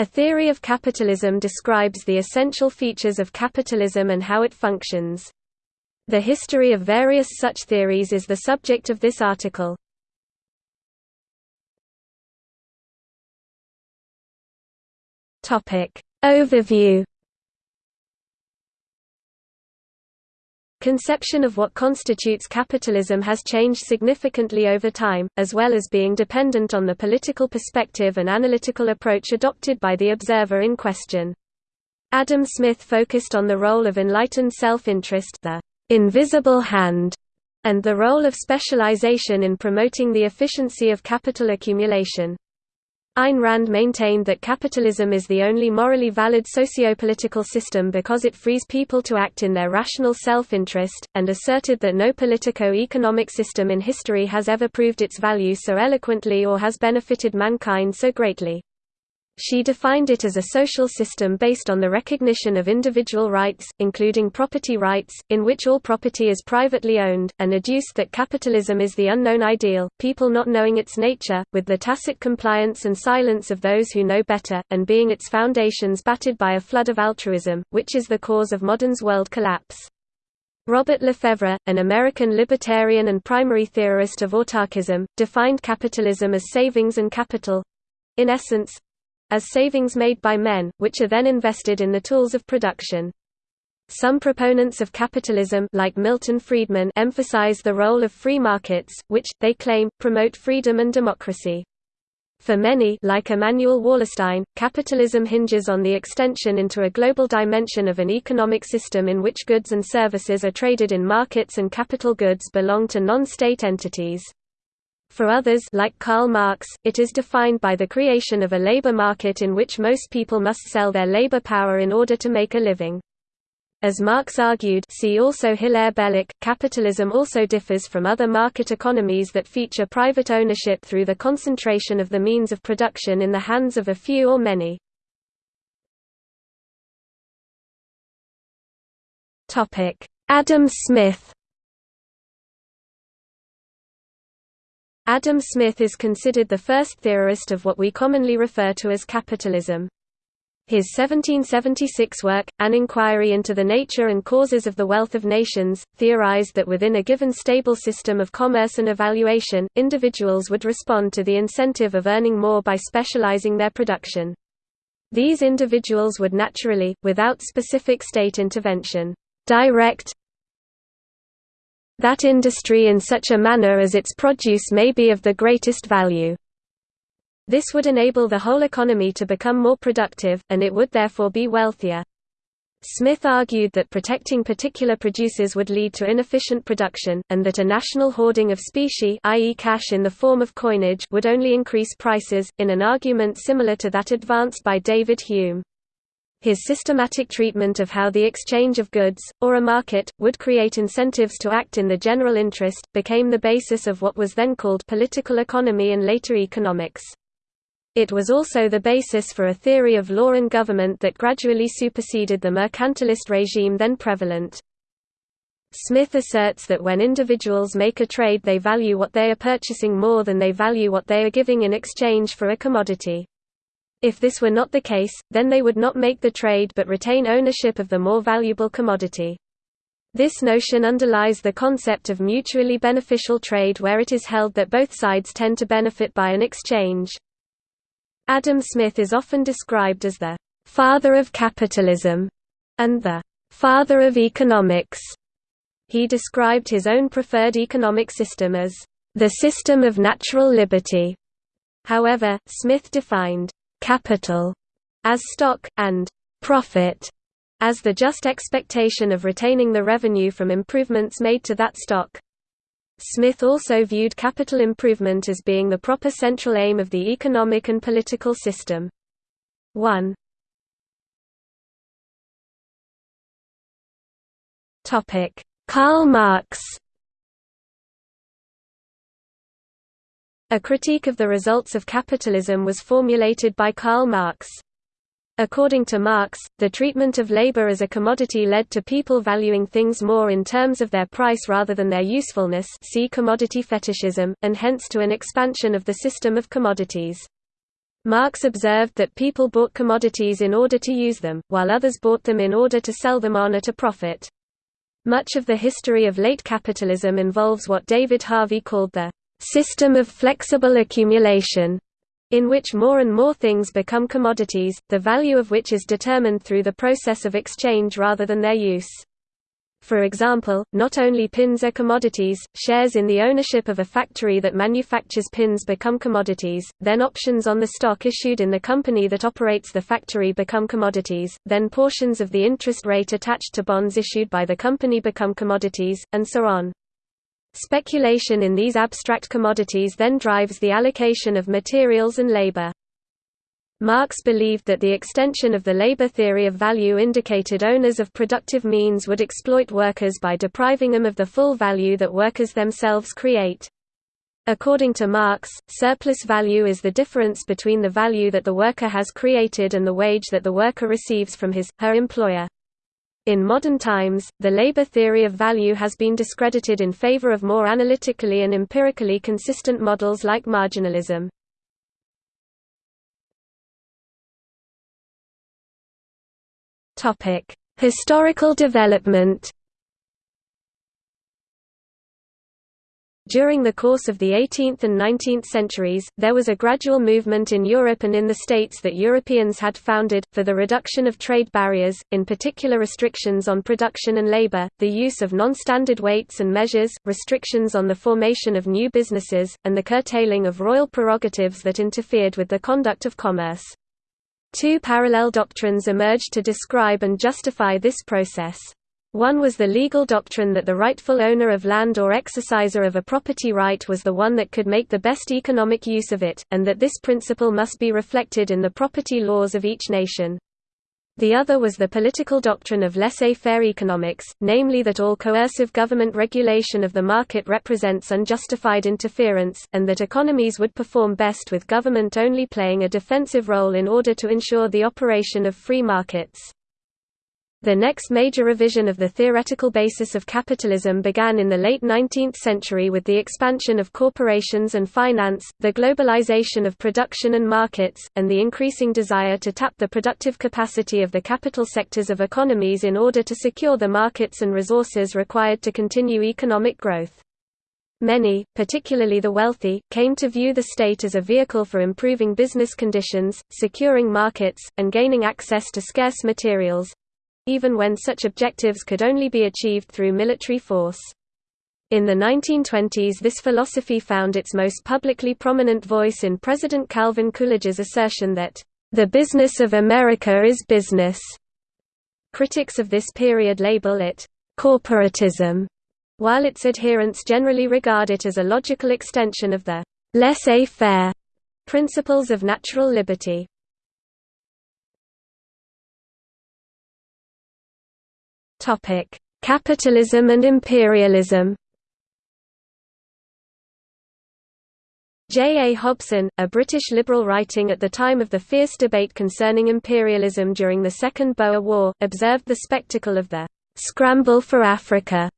A theory of capitalism describes the essential features of capitalism and how it functions. The history of various such theories is the subject of this article. Overview Conception of what constitutes capitalism has changed significantly over time, as well as being dependent on the political perspective and analytical approach adopted by the observer in question. Adam Smith focused on the role of enlightened self-interest the invisible hand, and the role of specialization in promoting the efficiency of capital accumulation. Ayn Rand maintained that capitalism is the only morally valid sociopolitical system because it frees people to act in their rational self-interest, and asserted that no politico-economic system in history has ever proved its value so eloquently or has benefited mankind so greatly. She defined it as a social system based on the recognition of individual rights, including property rights, in which all property is privately owned, and adduced that capitalism is the unknown ideal, people not knowing its nature, with the tacit compliance and silence of those who know better, and being its foundations battered by a flood of altruism, which is the cause of modern's world collapse. Robert LeFevre, an American libertarian and primary theorist of autarkism, defined capitalism as savings and capital—in essence, as savings made by men, which are then invested in the tools of production. Some proponents of capitalism like Milton Friedman emphasize the role of free markets, which, they claim, promote freedom and democracy. For many like Immanuel Wallerstein, capitalism hinges on the extension into a global dimension of an economic system in which goods and services are traded in markets and capital goods belong to non-state entities. For others like Karl Marx, it is defined by the creation of a labor market in which most people must sell their labor power in order to make a living. As Marx argued see also Hilaire Belloc, capitalism also differs from other market economies that feature private ownership through the concentration of the means of production in the hands of a few or many. Adam Smith Adam Smith is considered the first theorist of what we commonly refer to as capitalism. His 1776 work, An Inquiry into the Nature and Causes of the Wealth of Nations, theorized that within a given stable system of commerce and evaluation, individuals would respond to the incentive of earning more by specializing their production. These individuals would naturally, without specific state intervention, direct, that industry in such a manner as its produce may be of the greatest value. This would enable the whole economy to become more productive, and it would therefore be wealthier. Smith argued that protecting particular producers would lead to inefficient production, and that a national hoarding of specie i.e. cash in the form of coinage would only increase prices, in an argument similar to that advanced by David Hume. His systematic treatment of how the exchange of goods, or a market, would create incentives to act in the general interest, became the basis of what was then called political economy and later economics. It was also the basis for a theory of law and government that gradually superseded the mercantilist regime then prevalent. Smith asserts that when individuals make a trade they value what they are purchasing more than they value what they are giving in exchange for a commodity. If this were not the case, then they would not make the trade but retain ownership of the more valuable commodity. This notion underlies the concept of mutually beneficial trade where it is held that both sides tend to benefit by an exchange. Adam Smith is often described as the «father of capitalism» and the «father of economics». He described his own preferred economic system as «the system of natural liberty». However, Smith defined capital as stock, and profit as the just expectation of retaining the revenue from improvements made to that stock. Smith also viewed capital improvement as being the proper central aim of the economic and political system. 1. Karl Marx A critique of the results of capitalism was formulated by Karl Marx. According to Marx, the treatment of labor as a commodity led to people valuing things more in terms of their price rather than their usefulness see commodity fetishism, and hence to an expansion of the system of commodities. Marx observed that people bought commodities in order to use them, while others bought them in order to sell them on at a profit. Much of the history of late capitalism involves what David Harvey called the system of flexible accumulation, in which more and more things become commodities, the value of which is determined through the process of exchange rather than their use. For example, not only pins are commodities, shares in the ownership of a factory that manufactures pins become commodities, then options on the stock issued in the company that operates the factory become commodities, then portions of the interest rate attached to bonds issued by the company become commodities, and so on. Speculation in these abstract commodities then drives the allocation of materials and labor. Marx believed that the extension of the labor theory of value indicated owners of productive means would exploit workers by depriving them of the full value that workers themselves create. According to Marx, surplus value is the difference between the value that the worker has created and the wage that the worker receives from his, her employer. In modern times, the labor theory of value has been discredited in favor of more analytically and empirically consistent models like marginalism. Historical development During the course of the 18th and 19th centuries, there was a gradual movement in Europe and in the states that Europeans had founded, for the reduction of trade barriers, in particular restrictions on production and labor, the use of non-standard weights and measures, restrictions on the formation of new businesses, and the curtailing of royal prerogatives that interfered with the conduct of commerce. Two parallel doctrines emerged to describe and justify this process. One was the legal doctrine that the rightful owner of land or exerciser of a property right was the one that could make the best economic use of it, and that this principle must be reflected in the property laws of each nation. The other was the political doctrine of laissez-faire economics, namely that all coercive government regulation of the market represents unjustified interference, and that economies would perform best with government only playing a defensive role in order to ensure the operation of free markets. The next major revision of the theoretical basis of capitalism began in the late 19th century with the expansion of corporations and finance, the globalization of production and markets, and the increasing desire to tap the productive capacity of the capital sectors of economies in order to secure the markets and resources required to continue economic growth. Many, particularly the wealthy, came to view the state as a vehicle for improving business conditions, securing markets, and gaining access to scarce materials, even when such objectives could only be achieved through military force. In the 1920s this philosophy found its most publicly prominent voice in President Calvin Coolidge's assertion that, "...the business of America is business." Critics of this period label it, "...corporatism", while its adherents generally regard it as a logical extension of the laissez-faire principles of natural liberty. Topic: Capitalism and imperialism. J. A. Hobson, a British liberal writing at the time of the fierce debate concerning imperialism during the Second Boer War, observed the spectacle of the «scramble for Africa»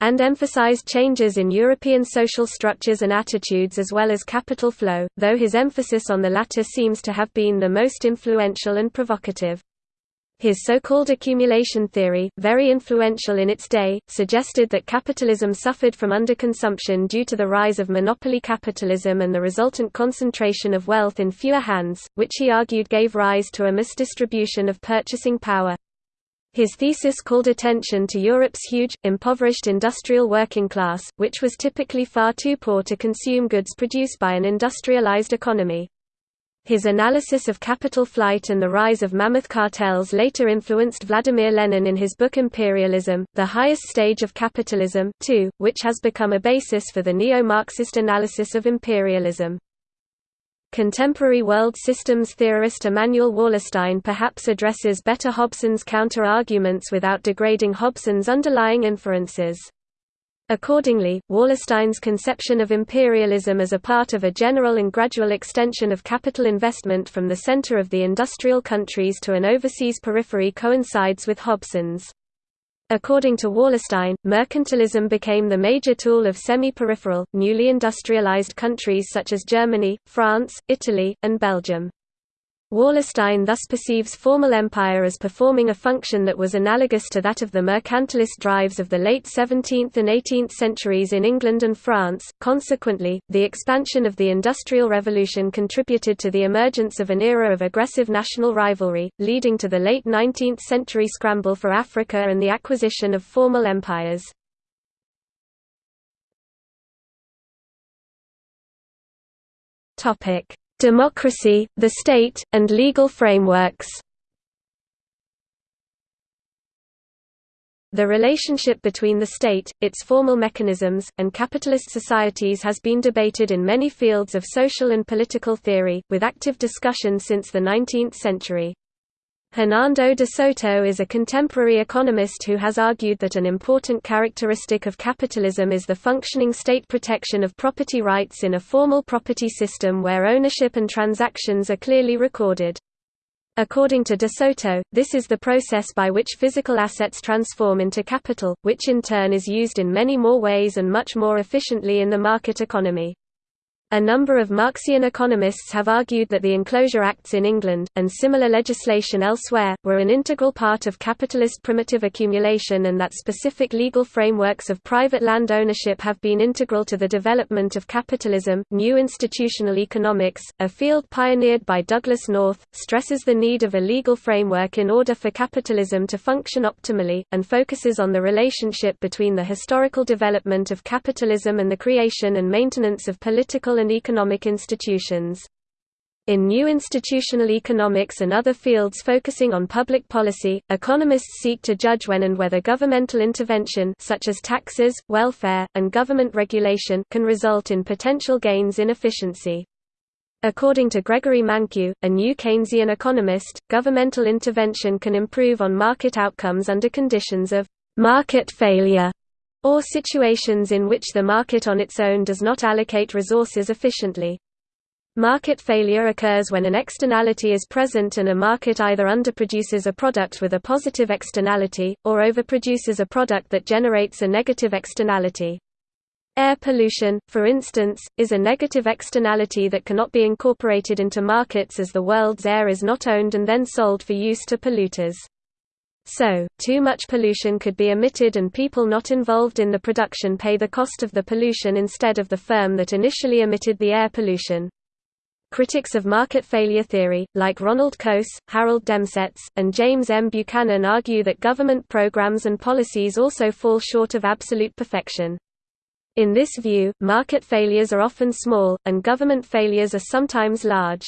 and emphasized changes in European social structures and attitudes as well as capital flow, though his emphasis on the latter seems to have been the most influential and provocative. His so-called accumulation theory, very influential in its day, suggested that capitalism suffered from underconsumption due to the rise of monopoly capitalism and the resultant concentration of wealth in fewer hands, which he argued gave rise to a misdistribution of purchasing power. His thesis called attention to Europe's huge, impoverished industrial working class, which was typically far too poor to consume goods produced by an industrialized economy. His analysis of capital flight and the rise of mammoth cartels later influenced Vladimir Lenin in his book Imperialism, The Highest Stage of Capitalism, too, which has become a basis for the neo-Marxist analysis of imperialism. Contemporary world systems theorist Immanuel Wallerstein perhaps addresses better Hobson's counter-arguments without degrading Hobson's underlying inferences. Accordingly, Wallerstein's conception of imperialism as a part of a general and gradual extension of capital investment from the center of the industrial countries to an overseas periphery coincides with Hobson's. According to Wallerstein, mercantilism became the major tool of semi-peripheral, newly industrialized countries such as Germany, France, Italy, and Belgium. Wallerstein thus perceives formal empire as performing a function that was analogous to that of the mercantilist drives of the late 17th and 18th centuries in England and France. Consequently, the expansion of the Industrial Revolution contributed to the emergence of an era of aggressive national rivalry, leading to the late 19th century scramble for Africa and the acquisition of formal empires. Topic: democracy, the state, and legal frameworks. The relationship between the state, its formal mechanisms, and capitalist societies has been debated in many fields of social and political theory, with active discussion since the 19th century. Hernando de Soto is a contemporary economist who has argued that an important characteristic of capitalism is the functioning state protection of property rights in a formal property system where ownership and transactions are clearly recorded. According to de Soto, this is the process by which physical assets transform into capital, which in turn is used in many more ways and much more efficiently in the market economy. A number of Marxian economists have argued that the Enclosure Acts in England, and similar legislation elsewhere, were an integral part of capitalist primitive accumulation and that specific legal frameworks of private land ownership have been integral to the development of capitalism. New institutional economics, a field pioneered by Douglass North, stresses the need of a legal framework in order for capitalism to function optimally, and focuses on the relationship between the historical development of capitalism and the creation and maintenance of political and economic institutions. In new institutional economics and other fields focusing on public policy, economists seek to judge when and whether governmental intervention such as taxes, welfare, and government regulation can result in potential gains in efficiency. According to Gregory Mankiw, a new Keynesian economist, governmental intervention can improve on market outcomes under conditions of market failure or situations in which the market on its own does not allocate resources efficiently. Market failure occurs when an externality is present and a market either underproduces a product with a positive externality, or overproduces a product that generates a negative externality. Air pollution, for instance, is a negative externality that cannot be incorporated into markets as the world's air is not owned and then sold for use to polluters. So, too much pollution could be emitted and people not involved in the production pay the cost of the pollution instead of the firm that initially emitted the air pollution. Critics of market failure theory, like Ronald Coase, Harold Demsetz, and James M. Buchanan argue that government programs and policies also fall short of absolute perfection. In this view, market failures are often small, and government failures are sometimes large.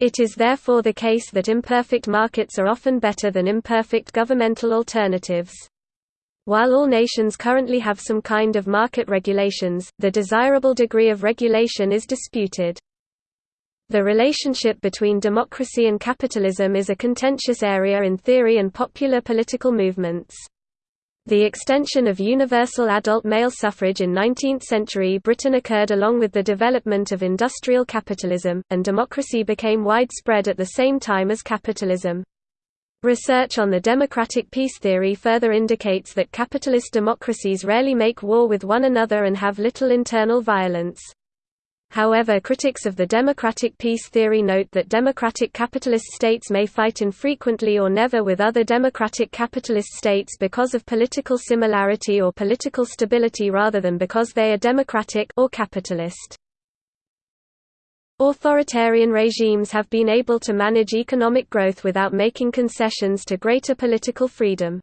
It is therefore the case that imperfect markets are often better than imperfect governmental alternatives. While all nations currently have some kind of market regulations, the desirable degree of regulation is disputed. The relationship between democracy and capitalism is a contentious area in theory and popular political movements. The extension of universal adult male suffrage in 19th-century Britain occurred along with the development of industrial capitalism, and democracy became widespread at the same time as capitalism. Research on the democratic peace theory further indicates that capitalist democracies rarely make war with one another and have little internal violence. However critics of the democratic peace theory note that democratic capitalist states may fight infrequently or never with other democratic capitalist states because of political similarity or political stability rather than because they are democratic or capitalist. Authoritarian regimes have been able to manage economic growth without making concessions to greater political freedom.